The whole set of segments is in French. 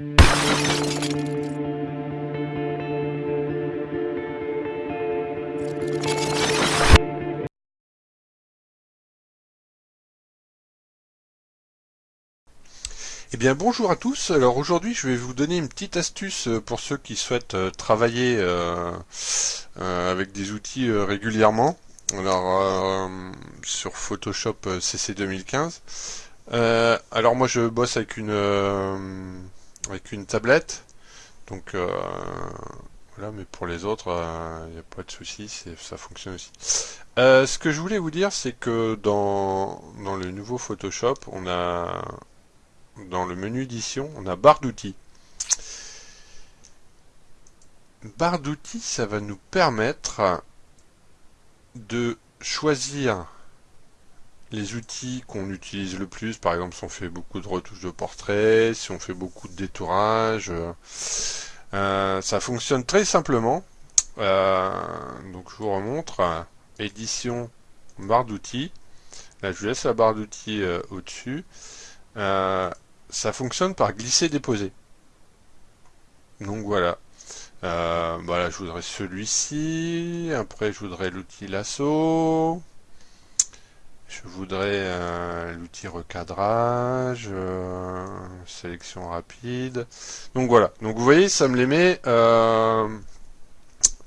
Eh bien bonjour à tous, alors aujourd'hui je vais vous donner une petite astuce euh, pour ceux qui souhaitent euh, travailler euh, avec des outils régulièrement. Alors sur Photoshop CC 2015. alors moi je bosse avec une avec une tablette. Donc voilà, mais pour les autres, il n'y a pas de souci, ça fonctionne aussi. ce que je voulais vous dire, c'est que dans, dans le nouveau Photoshop, on a dans le menu édition, on a barre d'outils. Barre d'outils, ça va nous permettre de choisir les outils qu'on utilise le plus. Par exemple, si on fait beaucoup de retouches de portrait, si on fait beaucoup de détourage. Euh, ça fonctionne très simplement. Euh, donc je vous remontre. Édition, barre d'outils. Là, je vous laisse la barre d'outils euh, au-dessus ça fonctionne par glisser-déposer. Donc voilà. Euh, voilà, je voudrais celui-ci. Après, je voudrais l'outil lasso. Je voudrais euh, l'outil recadrage, euh, sélection rapide. Donc voilà. Donc vous voyez, ça me les met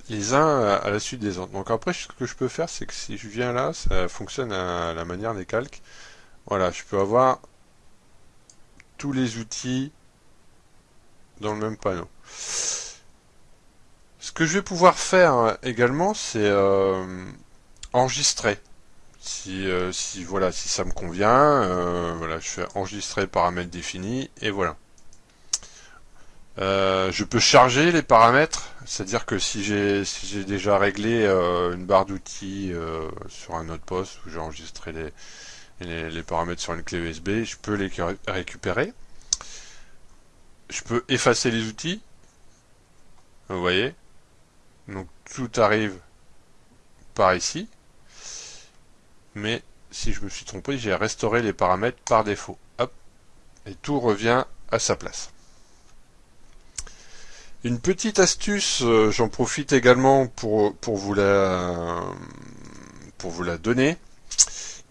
les uns à la suite des autres. Donc après, ce que je peux faire, c'est que si je viens là, ça fonctionne à la manière des calques. Voilà, je peux avoir tous les outils dans le même panneau. Ce que je vais pouvoir faire également, c'est euh, enregistrer. Si, euh, si, voilà, si ça me convient, euh, voilà, je fais enregistrer paramètres définis et voilà. je peux charger les paramètres, c'est-à-dire que si j'ai si déjà réglé une barre d'outils sur un autre poste où j'ai enregistré les, les, paramètres sur une clé USB, je peux les récupérer. Je peux effacer les outils. Vous voyez Donc tout arrive par ici. Mais si je me suis trompé, j'ai restauré les paramètres par défaut. Hop. Et tout revient à sa place. Une petite astuce, euh, j'en profite également pour, pour, vous la, pour vous la donner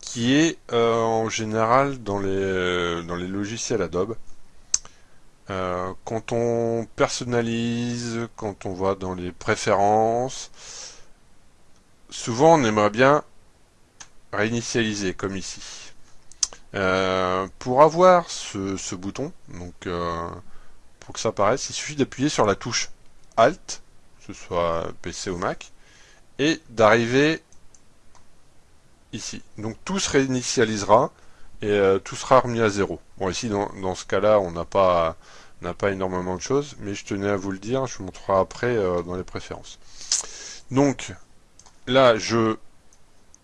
qui est euh, en général dans les, euh, dans les logiciels Adobe. Quand on personnalise, quand on va dans les préférences, souvent on aimerait bien réinitialiser comme ici. pour avoir ce, bouton, donc pour que ça apparaisse, il suffit d'appuyer sur la touche Alt, que ce soit PC ou Mac, et d'arriver ici. Donc tout se réinitialisera et euh, tout sera remis à zéro. Bon ici dans, ce cas-là on n'a pas n'a pas énormément de choses, mais je tenais à vous le dire, je vous montrerai après euh, dans les préférences. Donc là je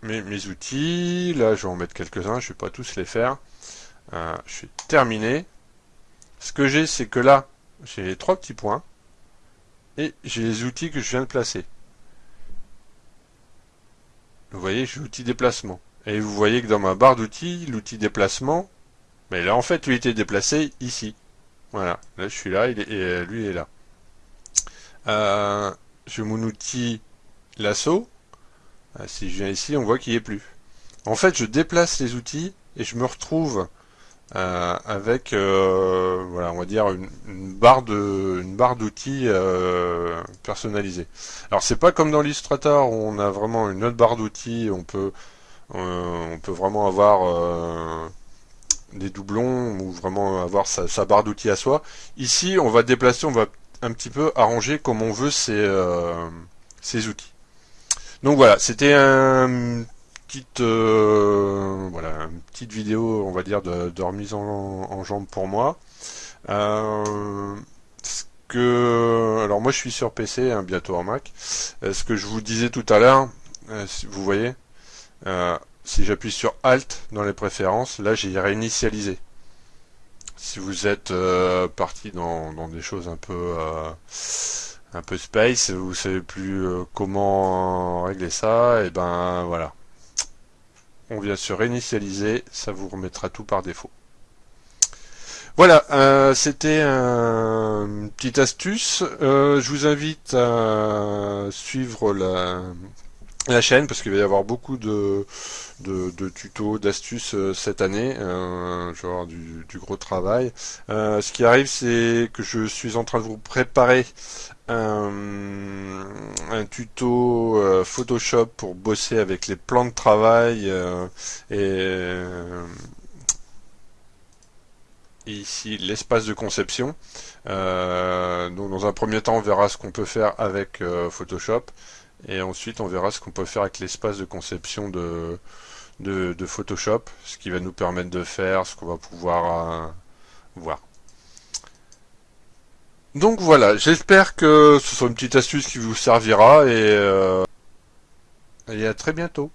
mes outils, là je vais en mettre quelques-uns, je vais pas tous les faire. Euh, je suis terminé. Ce que j'ai c'est que là j'ai les trois petits points et j'ai les outils que je viens de placer. Vous voyez, j'ai l'outil déplacement. Et vous voyez que dans ma barre d'outils, l'outil déplacement, mais là en fait, il était déplacé ici. Voilà, là je suis là, et euh, lui est là. Euh, j'ai mon outil lasso. Euh, si je viens ici, on voit qu'il n'y est plus. En fait, je déplace les outils et je me retrouve euh, avec euh, voilà on va dire une, barre de une barre d'outils euh, personnalisée. Alors c'est pas comme dans l'Illustrator où on a vraiment une autre barre d'outils, on peut on peut vraiment avoir des doublons ou vraiment avoir sa, barre d'outils à soi. Ici on va déplacer, on va un petit peu arranger comme on veut ces outils. Donc voilà, c'était euh, une petite vidéo on va dire de, remise en, en, jambe pour moi. Euh, alors moi je suis sur PC hein, bientôt en Mac. Euh, ce que je vous disais tout à l'heure vous voyez si j'appuie sur Alt dans les préférences là j'ai réinitialisé. Si vous êtes parti dans, des choses un peu un peu space, vous savez plus comment régler ça, et ben voilà, on vient se réinitialiser, ça vous remettra tout par défaut. Voilà, euh, c'était un, une petite astuce. Euh, je vous invite à suivre la, la chaîne parce qu'il va y avoir beaucoup de, tutos, d'astuces euh, cette année. Euh, je vais avoir du, gros travail. Euh, ce qui arrive, c'est que je suis en train de vous préparer un, un tuto Photoshop pour bosser avec les plans de travail et ici l'espace de conception. Donc dans un premier temps on verra ce qu'on peut faire avec Photoshop et ensuite on verra ce qu'on peut faire avec l'espace de conception de, de, Photoshop, ce qui va nous permettre de faire, ce qu'on va pouvoir euh, voir. Donc voilà, j'espère que ce sera une petite astuce qui vous servira et, euh, et à très bientôt.